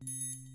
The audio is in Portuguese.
Música